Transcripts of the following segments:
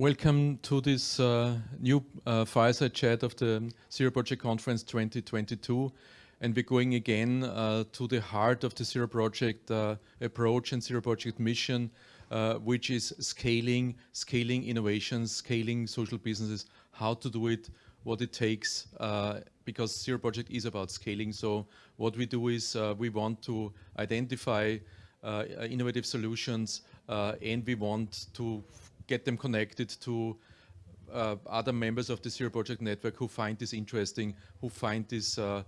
welcome to this uh, new uh, fireside chat of the Zero Project Conference 2022. And we're going again uh, to the heart of the Zero Project uh, approach and Zero Project mission, uh, which is scaling, scaling innovations, scaling social businesses, how to do it, what it takes, uh, because Zero Project is about scaling. So what we do is we want to identify innovative solutions and we want to get them connected to uh, other members of the Zero Project Network who find this interesting, who find this uh,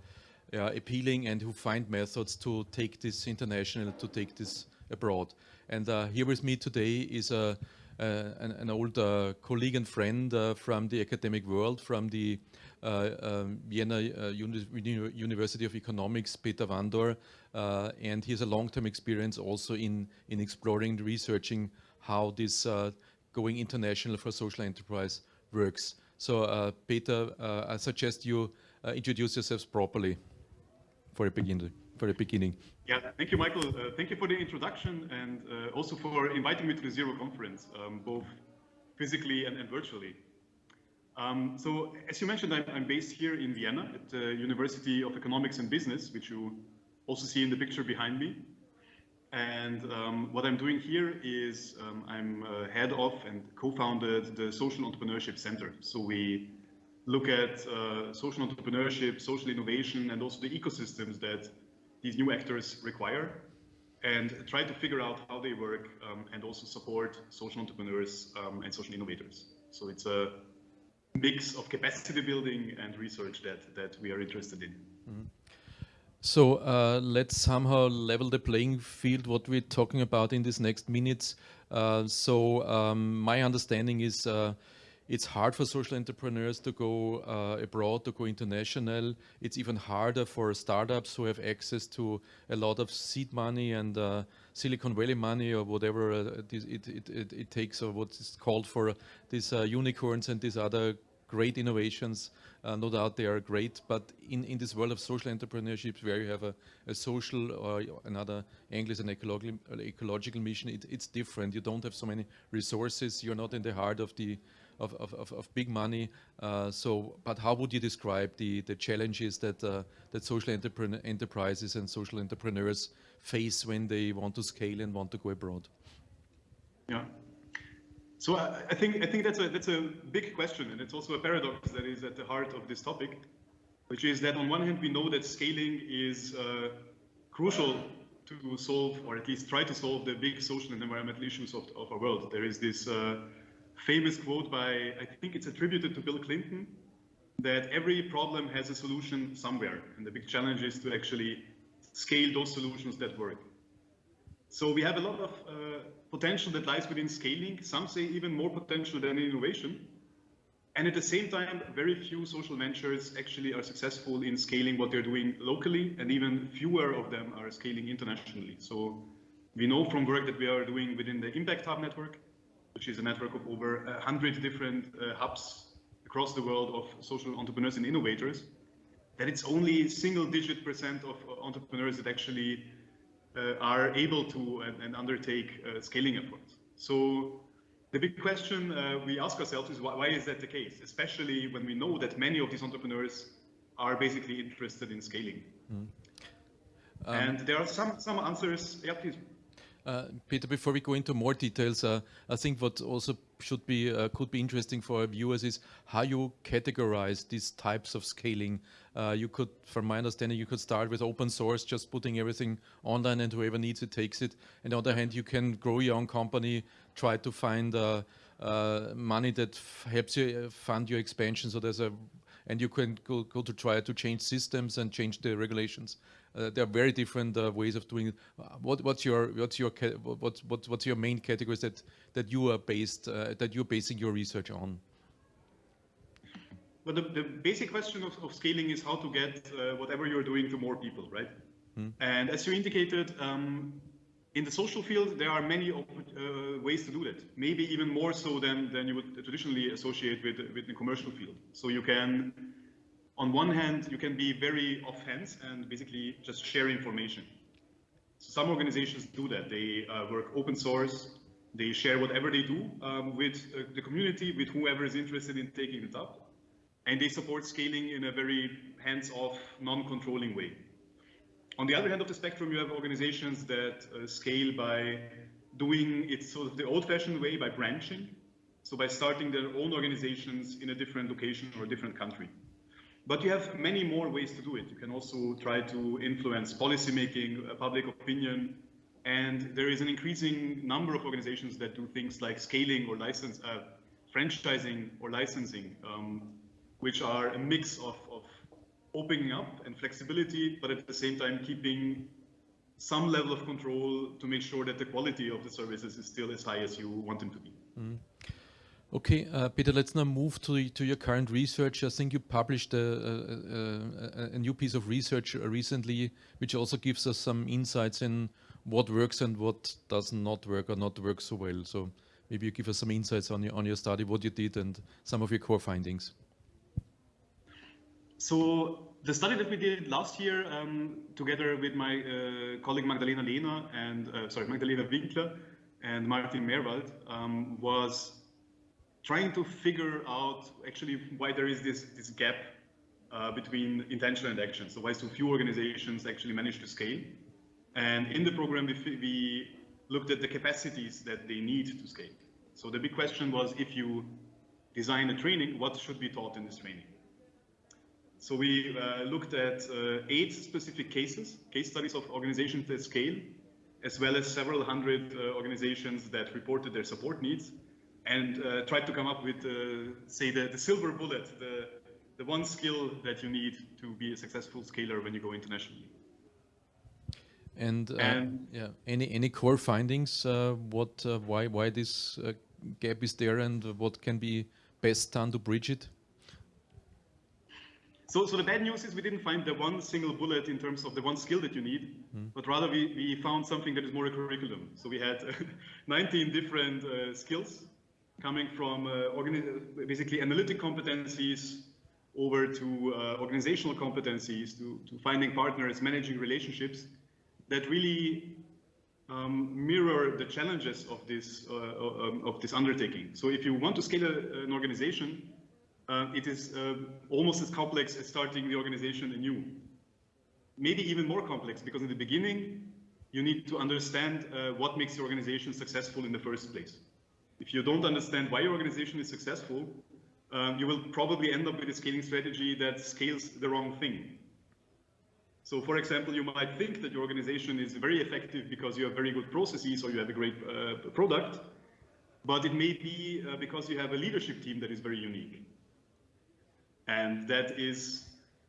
uh, appealing and who find methods to take this international, to take this abroad. And uh, here with me today is a, an, an, old uh, colleague and friend uh, from the academic world, from the um, Vienna Uni University of Economics, Peter Vandor, and he has a long-term experience also in, in exploring, researching how this going international for social enterprise works. So uh, Peter, uh, I suggest you uh, introduce yourselves properly for a beginning. For a beginning. Yeah, thank you, Michael. Uh, thank you for the introduction and uh, also for inviting me to the Zero conference, um, both physically and, and virtually. Um, so, as you mentioned, I'm, I'm, based here in Vienna at the University of Economics and Business, which you also see in the picture behind me. And um, what I'm doing here is um, I'm uh, head of and co-founded the Social Entrepreneurship Center. So we look at uh, social entrepreneurship, social innovation, and also the ecosystems that these new actors require and try to figure out how they work um, and also support social entrepreneurs um, and social innovators. So it's a mix of capacity building and research that, that we are interested in. Mm -hmm. So uh, let's somehow level the playing field, what we're talking about in these next minutes. Uh, so um, my understanding is uh, it's hard for social entrepreneurs to go uh, abroad, to go international. It's even harder for startups who have access to a lot of seed money and uh, Silicon Valley money or whatever uh, it, it, it, it, takes or what is called for these unicorns and these other great innovations. Uh, no doubt they are great, but in, in this world of social entrepreneurship where you have a, a social or another English and ecological, ecological mission, it, it's different. You don't have so many resources. You're not in the heart of the of, of, of, of big money. Uh, so, but how would you describe the, the challenges that, uh, that social enterprises and social entrepreneurs face when they want to scale and want to go abroad? Yeah, so I, I, think I think that's a that's a big question, and it's also a paradox that is at the heart of this topic, which is that on one hand we know that scaling is uh, crucial to solve, or at least try to solve, the big social and environmental issues of, of our world. There is this uh, famous quote by I think it's attributed to Bill Clinton that every problem has a solution somewhere, and the big challenge is to actually scale those solutions that work. So we have a lot of uh, potential that lies within scaling. Some say even more potential than innovation. And at the same time, very few social ventures actually are successful in scaling what they're doing locally, and even fewer of them are scaling internationally. So we know from work that we are doing within the Impact Hub network, which is a network of over 100 different uh, hubs across the world of social entrepreneurs and innovators, that it's only single digit percent of entrepreneurs that actually uh, are able to and, and undertake uh, scaling efforts. So the big question uh, we ask ourselves is why, why, is that the case, especially when we know that many of these entrepreneurs are basically interested in scaling. Mm. Um, and there are some some answers. Yeah, please. Uh, Peter, before we go into more details, uh, I think what also should be uh, could be interesting for our viewers is how you categorize these types of scaling. Uh, you could, from my understanding, you could start with open source, just putting everything online, and whoever needs it takes it. And on the other hand, you can grow your own company, try to find uh, money that helps you fund your expansion. So there's a and you can go, go to try to change systems and change the regulations. Uh, there are very different uh, ways of doing it. Uh, what, what's your what's your what, what, what's your main categories that that you are based uh, that you're basing your research on? Well, the, the basic question of, of scaling is how to get uh, whatever you're doing to more people, right? Hmm. And as you indicated, um, in the social field, there are many uh, ways to do that. Maybe even more so than, than you would traditionally associate with, with the commercial field. So you can, on one hand, you can be very off-hands and basically just share information. So some organizations do that. They uh, work open source. They share whatever they do um, with uh, the community, with whoever is interested in taking it up. And they support scaling in a very hands-off, non-controlling way. On the other hand of the spectrum, you have organizations that uh, scale by doing it sort of the old-fashioned way, by branching. So by starting their own organizations in a different location or a different country. But you have many more ways to do it. You can also try to influence policymaking, uh, public opinion, and there is an increasing number of organizations that do things like scaling or license, uh, franchising or licensing, um, which are a mix of, of opening up and flexibility, but at the same time keeping some level of control to make sure that the quality of the services is still as high as you want them to be. Mm. Okay, uh, Peter, let's now move to, to your current research. I think you published a, a, a, a, new piece of research recently, which also gives us some insights in what works and what does not work or not work so well. So maybe you give us some insights on your, on your study, what you did and some of your core findings. So the study that we did last year, um, together with my uh, colleague Magdalena Lehner and, uh, sorry, Magdalena Winkler and Martin Meerwald, um, was trying to figure out actually why there is this, this gap uh, between intention and action. So why so few organizations actually manage to scale. And in the program, we, we looked at the capacities that they need to scale. So the big question was, if you design a training, what should be taught in this training? So we uh, looked at uh, eight specific cases, case studies of organizations that scale, as well as several hundred uh, organizations that reported their support needs and uh, tried to come up with, uh, say, the, the silver bullet, the, the one skill that you need to be a successful scaler when you go internationally. And, uh, and yeah, any any core findings? Uh, what, uh, why why this uh, gap is there, and what can be best done to bridge it? So, so the bad news is we didn't find the one single bullet in terms of the one skill that you need, mm. but rather we, we found something that is more a curriculum. So we had 19 different skills coming from uh, basically analytic competencies over to uh, organizational competencies, to, to finding partners, managing relationships that really um, mirror the challenges of this uh, um, of this undertaking. So if you want to scale a, an organization, uh, it is uh, almost as complex as starting the organization anew. Maybe even more complex because in the beginning, you need to understand uh, what makes the organization successful in the first place. If you don't understand why your organization is successful, um, you will probably end up with a scaling strategy that scales the wrong thing. So for example, you might think that your organization is very effective because you have very good processes or you have a great uh, product, but it may be uh, because you have a leadership team that is very unique. And that is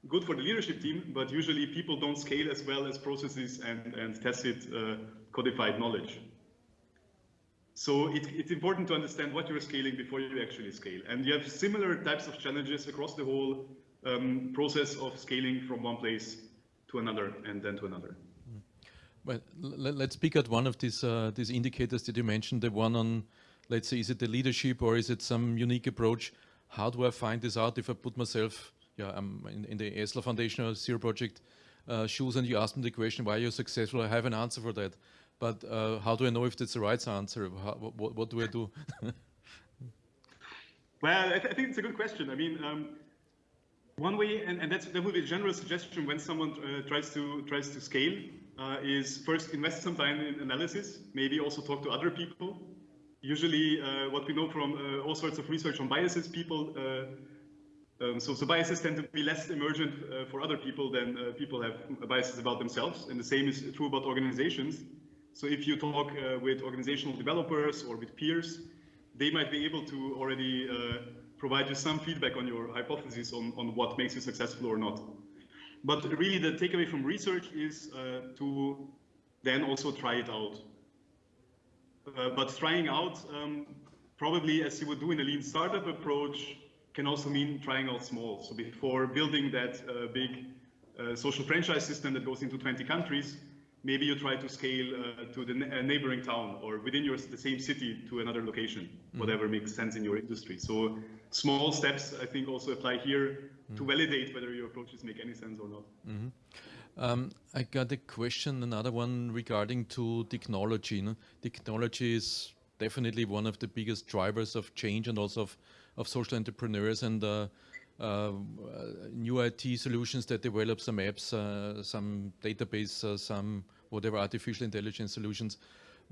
good for the leadership team, but usually people don't scale as well as processes and, and tacit uh, codified knowledge. So it, it's important to understand what you're scaling before you actually scale. And you have similar types of challenges across the whole um, process of scaling from one place to another and then to another. Mm. Well, let's pick out one of these uh, these indicators that you mentioned, the one on, let's say, is it the leadership or is it some unique approach? How do I find this out if I put myself yeah, I'm in, in the Essl Foundation or Zero Project uh, shoes and you ask me the question, why are you successful? I have an answer for that. But uh, how do I know if that's the right answer? How, what, what, do I do? well, I, th I, think it's a good question. I mean, um, one way, and, and that's, that would be a general suggestion when someone uh, tries to tries to scale, uh, is first invest some time in analysis. Maybe also talk to other people. Usually, uh, what we know from uh, all sorts of research on biases, people. Uh, um, so, so biases tend to be less emergent for other people than people have biases about themselves, and the same is true about organizations. So if you talk uh, with organizational developers or with peers, they might be able to already uh, provide you some feedback on your hypothesis on, on what makes you successful or not. But really the takeaway from research is uh, to then also try it out. Uh, but trying out, um, probably as you would do in a lean startup approach, can also mean trying out small. So before building that uh, big uh, social franchise system that goes into 20 countries, maybe you try to scale uh, to the uh, neighboring town or within your the same city to another location, mm. whatever makes sense in your industry. So small steps, I think, also apply here mm. to validate whether your approaches make any sense or not. Mm -hmm. um, I got a question, another one regarding to technology. No? Technology is definitely one of the biggest drivers of change and also of, of social entrepreneurs and uh, new IT solutions that develop some apps, uh, some database, uh, some whatever artificial intelligence solutions.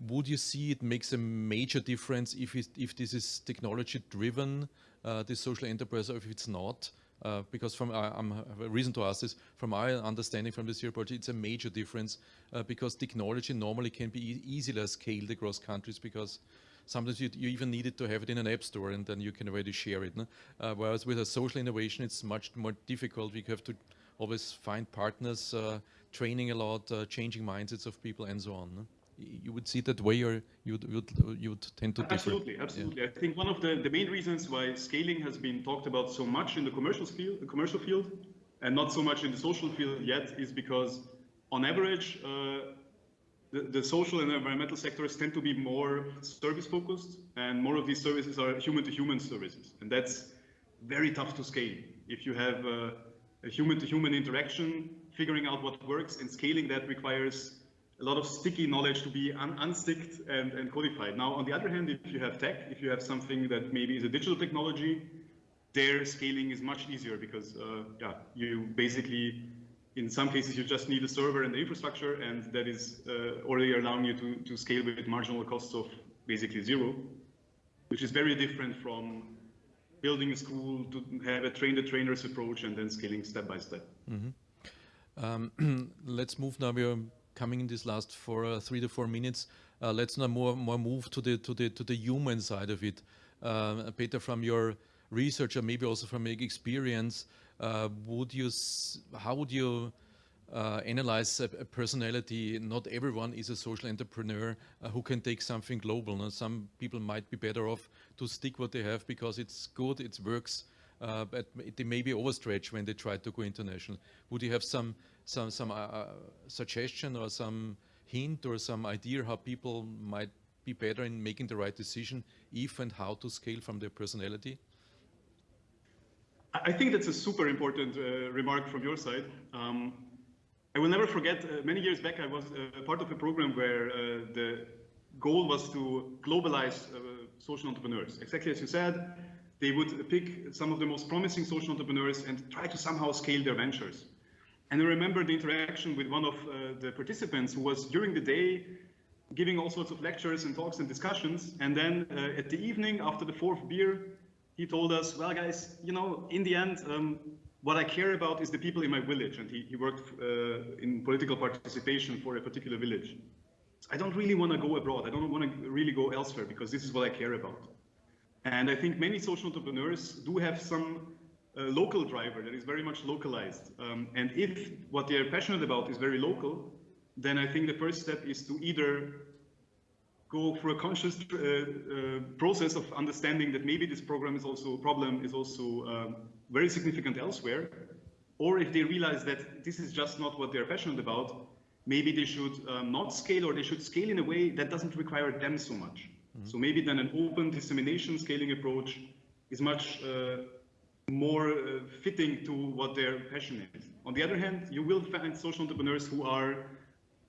Would you see it makes a major difference if, it, if this is technology driven, uh, this social enterprise, or if it's not? Uh, because from uh, I'm a reason to ask this. From my understanding from the Zero project, it's a major difference uh, because technology normally can be e easily scaled across countries because sometimes you, you, even need it to have it in an app store and then you can already share it. No? Uh, whereas with a social innovation, it's much more difficult. We have to always find partners, uh, training a lot, changing mindsets of people, and so on. No? you would see that way or you would, would, you would tend to differ? Absolutely, absolutely. Yeah. I think one of the, the main reasons why scaling has been talked about so much in the commercial field, the commercial field and not so much in the social field yet is because on average, uh, the, social and environmental sectors tend to be more service focused and more of these services are human to human services. And that's very tough to scale. If you have a human to human interaction, figuring out what works and scaling that requires a lot of sticky knowledge to be un unsticked and, and codified. Now, on the other hand, if you have tech, if you have something that maybe is a digital technology, their scaling is much easier because uh, yeah, you basically, in some cases, you just need a server and the infrastructure, and that is uh, already allowing you to, to scale with marginal costs of basically zero, which is very different from building a school to have a train the trainers approach and then scaling step by step. Mm -hmm. um, let's move now. We're coming in this last four, uh, three to four minutes. Uh, let's now more, more move to the, to, the, to the human side of it. Uh, Peter, from your research or maybe also from your experience, would you, how would you uh, analyze a, a, personality? Not everyone is a social entrepreneur uh, who can take something global. Some people might be better off to stick what they have because it's good, it works, but they may be overstretched when they try to go international. Would you have some some some uh, uh, suggestion or some hint or some idea how people might be better in making the right decision if and how to scale from their personality? I think that's a super important uh, remark from your side. Um, I will never forget, uh, many years back, I was uh, part of a program where uh, the goal was to globalize social entrepreneurs. Exactly as you said, they would pick some of the most promising social entrepreneurs and try to somehow scale their ventures. And I remember the interaction with one of uh, the participants who was during the day giving all sorts of lectures and talks and discussions. And then uh, at the evening, after the fourth beer, he told us, well, guys, you know, in the end, um, what I care about is the people in my village. And he, he worked uh, in political participation for a particular village. I don't really want to go abroad. I don't want to really go elsewhere because this is what I care about. And I think many social entrepreneurs do have some a local driver that is very much localized. Um, and if what they're passionate about is very local, then I think the first step is to either go through a conscious uh, uh, process of understanding that maybe this program is also a problem is also um, very significant elsewhere, or if they realize that this is just not what they're passionate about, maybe they should um, not scale or they should scale in a way that doesn't require them so much. Mm -hmm. So maybe then an open dissemination scaling approach is much uh, more uh, fitting to what their passion is. On the other hand, you will find social entrepreneurs who are,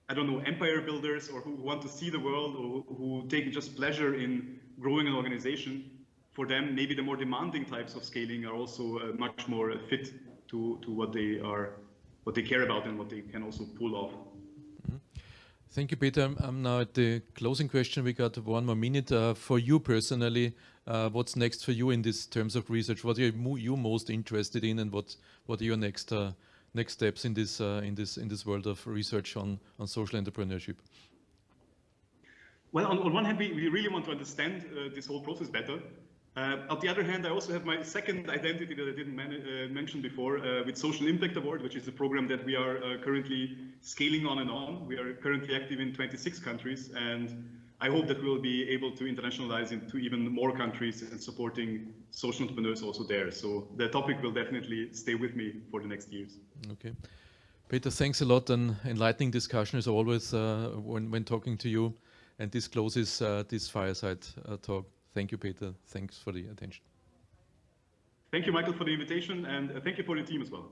I don't know, empire builders or who want to see the world or who take just pleasure in growing an organization. For them, maybe the more demanding types of scaling are also uh, much more fit to, to what they are, what they care about and what they can also pull off. Mm-hmm. Thank you, Peter. I'm now at the closing question. We got one more minute. Uh, for you personally, uh, what's next for you in this terms of research? What are you most interested in, and what what are your next uh, next steps in this uh, in this in this world of research on on social entrepreneurship? Well, on, on one hand, we, we really want to understand uh, this whole process better. Uh, on the other hand, I also have my second identity that I didn't mention before with Social Impact Award, which is a program that we are currently scaling on and on. We are currently active in 26 countries, and I hope that we'll be able to internationalize into even more countries and supporting social entrepreneurs also there. So the topic will definitely stay with me for the next years. Okay. Peter, thanks a lot. An enlightening discussion as always uh, when, when talking to you. And this closes uh, this fireside uh, talk. Thank you, Peter. Thanks for the attention. Thank you, Michael, for the invitation, and uh, thank you for the team as well.